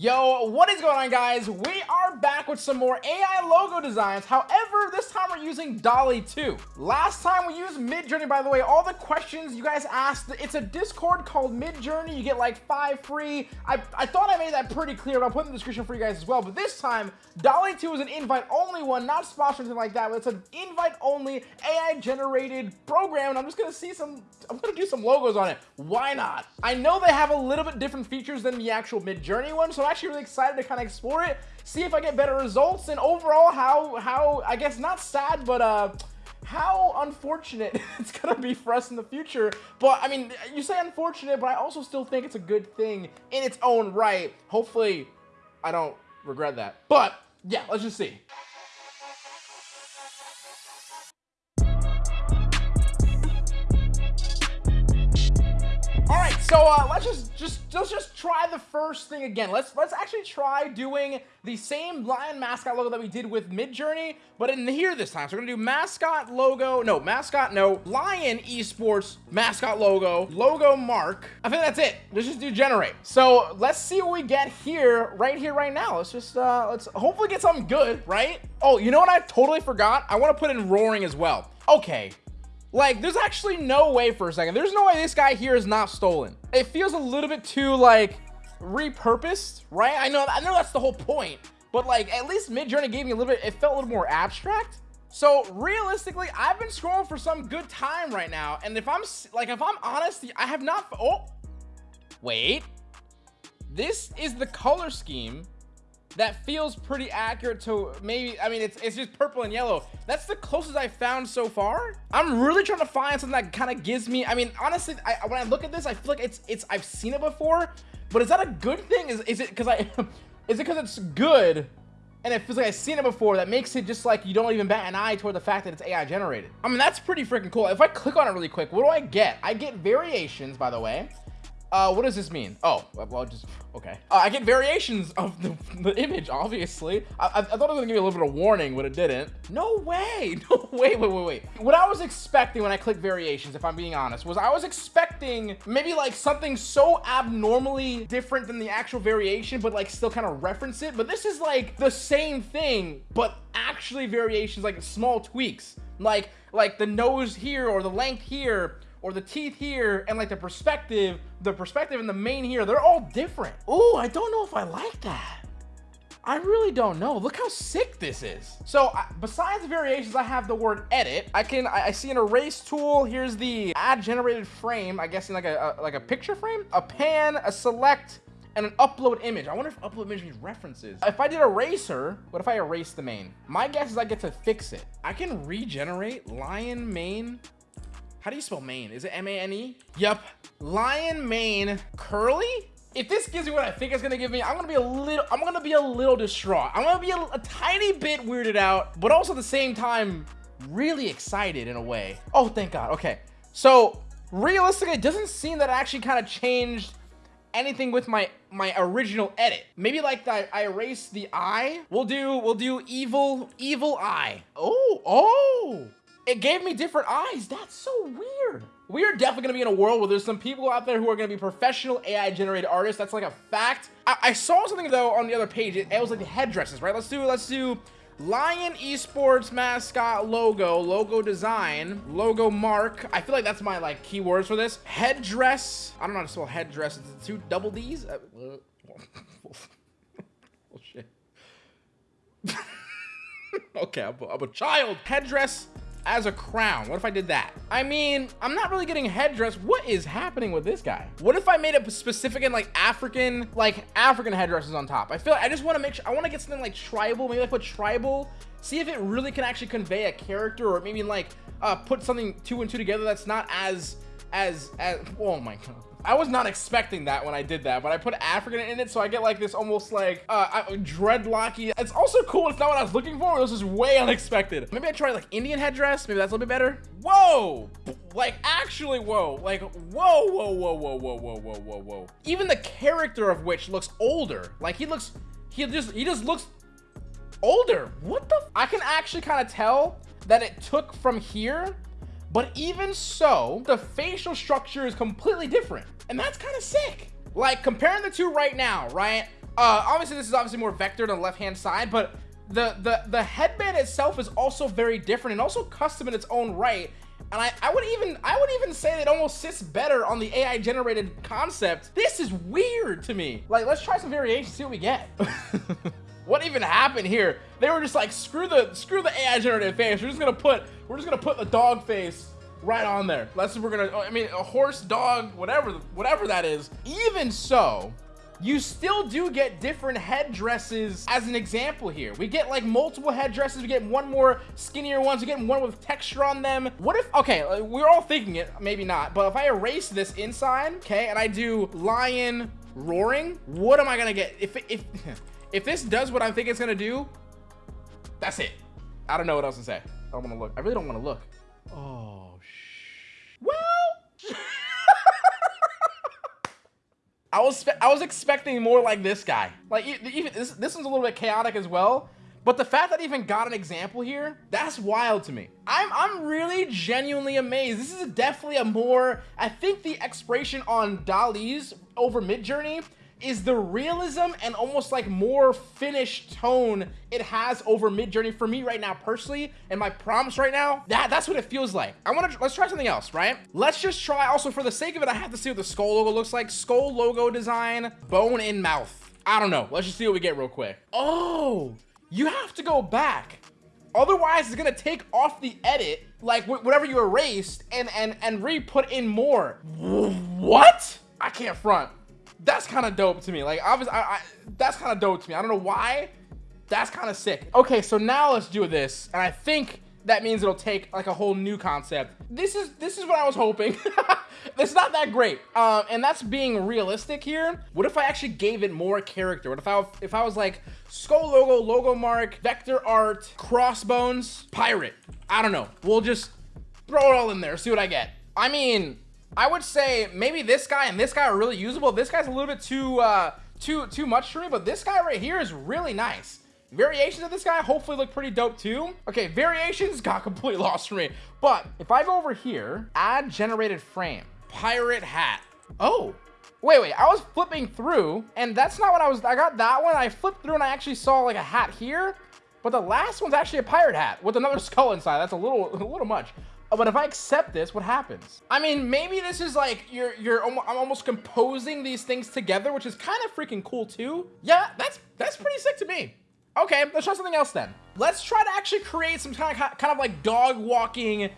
Yo, what is going on guys? We are back with some more AI logo designs. However, this time we're using DALL-E 2. Last time we used Midjourney, by the way, all the questions you guys asked, it's a Discord called Midjourney. You get like five free. I, I thought I made that pretty clear, but I'll put in the description for you guys as well. But this time, DALL-E 2 is an invite-only one, not sponsored or anything like that, but it's an invite-only AI-generated program, and I'm just gonna see some, I'm gonna do some logos on it. Why not? I know they have a little bit different features than the actual Midjourney one, so actually really excited to kind of explore it, see if I get better results, and overall how, how I guess not sad, but uh, how unfortunate it's gonna be for us in the future. But I mean, you say unfortunate, but I also still think it's a good thing in its own right. Hopefully, I don't regret that. But yeah, let's just see. So uh, let's just just let's just try the first thing again. Let's let's actually try doing the same lion mascot logo that we did with Midjourney, but in here this time. So we're gonna do mascot logo, no mascot, no lion esports mascot logo, logo mark. I think that's it. Let's just do generate. So let's see what we get here, right here, right now. Let's just uh, let's hopefully get something good, right? Oh, you know what? I totally forgot. I want to put in roaring as well. Okay, like, there's actually no way for a second. There's no way this guy here is not stolen. It feels a little bit too, like, repurposed, right? I know, I know that's the whole point. But, like, at least Midjourney gave me a little bit, it felt a little more abstract. So, realistically, I've been scrolling for some good time right now. And if I'm, like, if I'm honest, I have not, oh, wait. This is the color scheme that feels pretty accurate to maybe i mean it's, it's just purple and yellow that's the closest i found so far i'm really trying to find something that kind of gives me i mean honestly I, when i look at this i feel like it's it's i've seen it before but is that a good thing is, is it because i is it because it's good and it feels like I've seen it before that makes it just like you don't even bat an eye toward the fact that it's AI generated. I mean, that's pretty freaking cool. If I click on it really quick, what do I get? I get variations, by the way. Uh, what does this mean? Oh, well, just, okay. Uh, I get variations of the, the image, obviously. I, I, I, thought it was gonna give me a little bit of warning, but it didn't. No way, no, wait, wait, wait, wait. What I was expecting when I clicked variations, if I'm being honest, was I was expecting maybe like something so abnormally different than the actual variation, but like still kind of reference it. But this is like the same thing, but actually variations, like small tweaks. Like, like the nose here or the length here or the teeth here and like the perspective, the perspective and the mane here, they're all different. Oh, I don't know if I like that. I really don't know. Look how sick this is. So besides the variations, I have the word edit. I can, I, I, see an erase tool. Here's the add generated frame. I guess in like a, a, like a picture frame, a pan, a select, and an upload image. I wonder if upload image means references. If I did eraser, what if I erase the mane? My guess is I get to fix it. I can regenerate lion mane how do you spell mane? Is it M-A-N-E? Yep. Lion mane curly? If this gives me what I think it's gonna give me, I'm gonna be a little, I'm gonna be a little distraught. I'm gonna be a, a tiny bit weirded out, but also at the same time, really excited in a way. Oh, thank God. Okay. So realistically, it doesn't seem that I actually kind of changed anything with my my original edit maybe like that i erased the eye we'll do we'll do evil evil eye oh oh it gave me different eyes. That's so weird. We are definitely gonna be in a world where there's some people out there who are gonna be professional AI generated artists. That's like a fact. I, I saw something though on the other page. It, it was like the headdresses, right? Let's do, let's do Lion Esports mascot logo, logo design, logo mark. I feel like that's my like keywords for this. Headdress. I don't know how to spell headdress. It's two double D's. Uh, shit. okay, I'm a, I'm a child. Headdress as a crown. What if I did that? I mean, I'm not really getting headdress. What is happening with this guy? What if I made it specific in like African, like African headdresses on top? I feel like I just want to make sure, I want to get something like tribal. Maybe I put tribal, see if it really can actually convey a character or maybe like uh, put something two and two together that's not as, as, as, oh my God. I was not expecting that when I did that, but I put African in it, so I get like this almost like uh, dreadlocky. It's also cool. It's not what I was looking for. This is way unexpected. Maybe I try like Indian headdress. Maybe that's a little bit better. Whoa! Like actually, whoa! Like whoa, whoa, whoa, whoa, whoa, whoa, whoa, whoa, whoa. Even the character of which looks older. Like he looks, he just, he just looks older. What the? I can actually kind of tell that it took from here but even so, the facial structure is completely different. And that's kind of sick. Like comparing the two right now, right? Uh, obviously, this is obviously more vectored on the left-hand side, but the, the, the headband itself is also very different and also custom in its own right. And I, I would even I would even say it almost sits better on the AI generated concept. This is weird to me. Like, let's try some variations, see what we get. what even happened here? They were just like, screw the screw the AI generated face. We're just gonna put we're just gonna put the dog face right on there. Let's see we're gonna I mean a horse, dog, whatever whatever that is. Even so, you still do get different headdresses as an example here. We get like multiple headdresses. We get one more skinnier ones. We get one with texture on them. What if, okay, uh, we're all thinking it, maybe not, but if I erase this inside, okay, and I do lion roaring, what am I gonna get? If, if, if this does what I think it's gonna do, that's it. I don't know what else to say. I don't wanna look. I really don't wanna look. Oh, sh well. I was I was expecting more like this guy. Like even this this one's a little bit chaotic as well. But the fact that I even got an example here, that's wild to me. I'm I'm really genuinely amazed. This is definitely a more I think the expiration on DALL-E's over Midjourney is the realism and almost like more finished tone it has over Midjourney for me right now personally and my prompts right now that that's what it feels like. I want to let's try something else right? Let's just try also for the sake of it I have to see what the skull logo looks like. Skull logo design bone in mouth. I don't know. Let's just see what we get real quick. Oh you have to go back. Otherwise it's gonna take off the edit like whatever you erased and and and re-put in more. What? I can't front that's kind of dope to me. Like, obviously, I, I, that's kind of dope to me. I don't know why. That's kind of sick. Okay, so now let's do this. And I think that means it'll take like a whole new concept. This is this is what I was hoping. it's not that great. Um, and that's being realistic here. What if I actually gave it more character? What if I if I was like skull logo, logo mark, vector art, crossbones, pirate? I don't know. We'll just throw it all in there, see what I get. I mean, I would say maybe this guy and this guy are really usable. This guy's a little bit too uh, too too much for me, but this guy right here is really nice. Variations of this guy hopefully look pretty dope too. Okay, variations got completely lost for me. But if I go over here, add generated frame, pirate hat. Oh, wait, wait, I was flipping through and that's not what I was, I got that one. I flipped through and I actually saw like a hat here, but the last one's actually a pirate hat with another skull inside. That's a little, a little much. But if I accept this, what happens? I mean, maybe this is like, you're, you're, I'm almost composing these things together, which is kind of freaking cool too. Yeah, that's, that's pretty sick to me. Okay, let's try something else then. Let's try to actually create some kind of, kind of like dog walking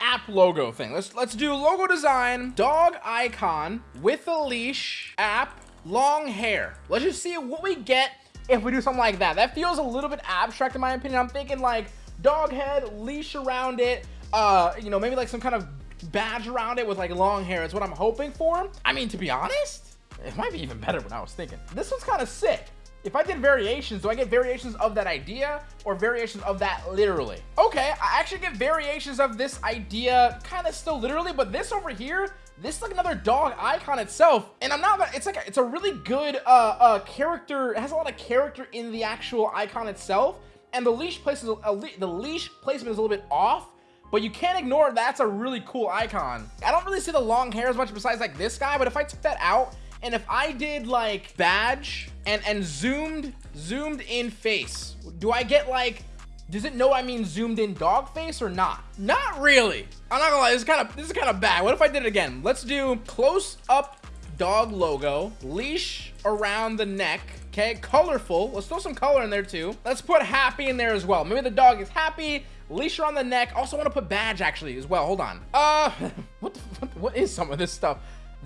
app logo thing. Let's, let's do logo design, dog icon with a leash, app, long hair. Let's just see what we get if we do something like that. That feels a little bit abstract in my opinion. I'm thinking like dog head, leash around it, uh, you know, maybe like some kind of badge around it with like long hair is what I'm hoping for. I mean, to be honest, it might be even better than I was thinking. This one's kind of sick. If I did variations, do I get variations of that idea or variations of that literally? Okay, I actually get variations of this idea kind of still literally, but this over here, this is like another dog icon itself. And I'm not, it's like, a, it's a really good uh, uh, character, it has a lot of character in the actual icon itself. And the leash place is, a, the leash placement is a little bit off, but you can't ignore that's a really cool icon. I don't really see the long hair as much besides like this guy, but if I took that out and if I did like badge and, and zoomed, zoomed in face, do I get like, does it know I mean zoomed in dog face or not? Not really. I'm not gonna lie, this is kind of, this is kind of bad. What if I did it again? Let's do close up dog logo, leash around the neck, okay, colorful. Let's throw some color in there too. Let's put happy in there as well. Maybe the dog is happy Leash on the neck. Also want to put badge actually as well. Hold on. Uh, what, the, what, what is some of this stuff?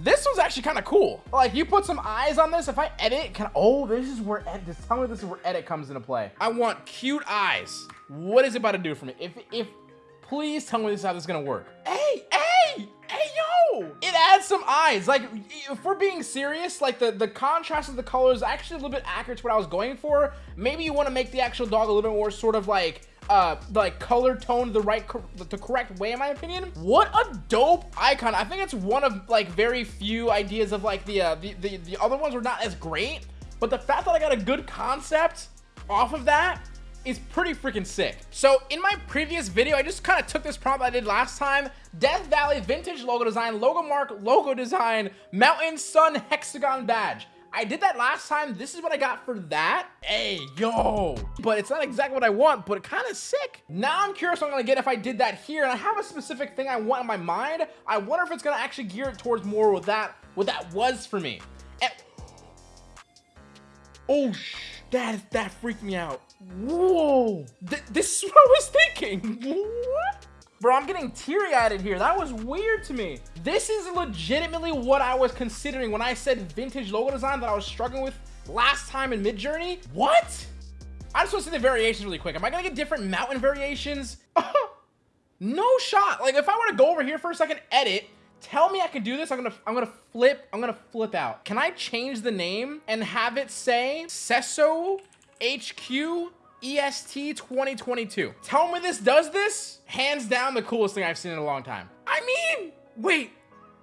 This one's actually kind of cool. Like you put some eyes on this. If I edit, can oh, this is where edit. Tell me this is where edit comes into play. I want cute eyes. What is it about to do for me? If if please tell me this is how this is gonna work. Hey, hey, hey, yo! It adds some eyes. Like if we're being serious, like the the contrast of the colors actually a little bit accurate to what I was going for. Maybe you want to make the actual dog a little bit more sort of like uh like color tone the right the correct way in my opinion what a dope icon i think it's one of like very few ideas of like the uh the the, the other ones were not as great but the fact that i got a good concept off of that is pretty freaking sick. So in my previous video, I just kind of took this prompt I did last time, Death Valley vintage logo design, logo mark, logo design, mountain sun hexagon badge. I did that last time. This is what I got for that. Hey, yo. But it's not exactly what I want, but kind of sick. Now I'm curious what I'm going to get if I did that here. And I have a specific thing I want in my mind. I wonder if it's going to actually gear it towards more what that, what that was for me. And, oh, that, that freaked me out. Whoa. Th this is what I was thinking. What? Bro, I'm getting teary-eyed here. That was weird to me. This is legitimately what I was considering when I said vintage logo design that I was struggling with last time in Midjourney. What? I just want to see the variations really quick. Am I going to get different mountain variations? no shot. Like, if I were to go over here for a second, edit, tell me I can do this, I'm gonna I'm gonna flip, I'm gonna flip out. Can I change the name and have it say Sesso HQ EST 2022. Tell me this does this? Hands down the coolest thing I've seen in a long time. I mean, wait,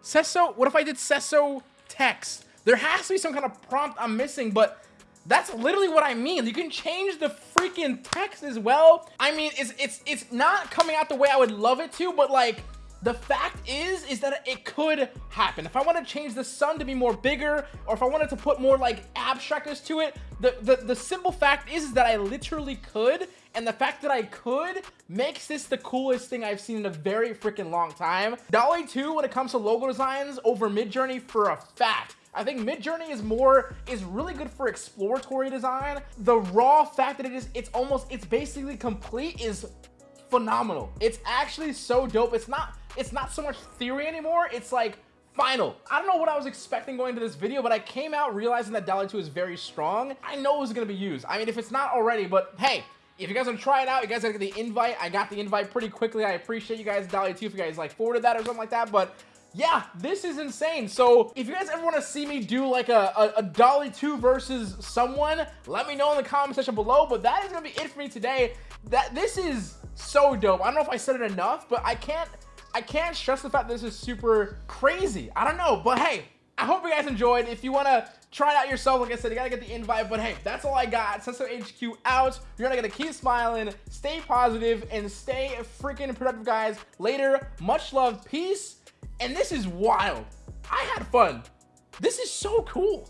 Sesso, what if I did Sesso text? There has to be some kind of prompt I'm missing, but that's literally what I mean. You can change the freaking text as well. I mean, it's it's it's not coming out the way I would love it to, but like the fact is, is that it could happen. If I want to change the sun to be more bigger, or if I wanted to put more like abstractness to it, the, the, the simple fact is, is that I literally could, and the fact that I could makes this the coolest thing I've seen in a very freaking long time. DALL-E 2, when it comes to logo designs over Midjourney for a fact. I think Midjourney is more, is really good for exploratory design. The raw fact that it is, it's almost, it's basically complete is phenomenal. It's actually so dope. It's not, it's not so much theory anymore. It's like final. I don't know what I was expecting going to this video, but I came out realizing that DALL-E 2 is very strong. I know it was going to be used. I mean, if it's not already, but hey, if you guys want to try it out, you guys gotta get the invite. I got the invite pretty quickly. I appreciate you guys, DALL-E 2, if you guys like forwarded that or something like that, but yeah, this is insane. So if you guys ever want to see me do like a, a, a DALL-E 2 versus someone, let me know in the comment section below. But that is going to be it for me today. That This is so dope. I don't know if I said it enough, but I can't I can't stress the fact that this is super crazy. I don't know, but hey, I hope you guys enjoyed. If you want to try it out yourself, like I said, you got to get the invite. But hey, that's all I got. Sesso HQ out. You're going to keep smiling, stay positive, and stay freaking productive, guys. Later, much love, peace. And this is wild. I had fun. This is so cool.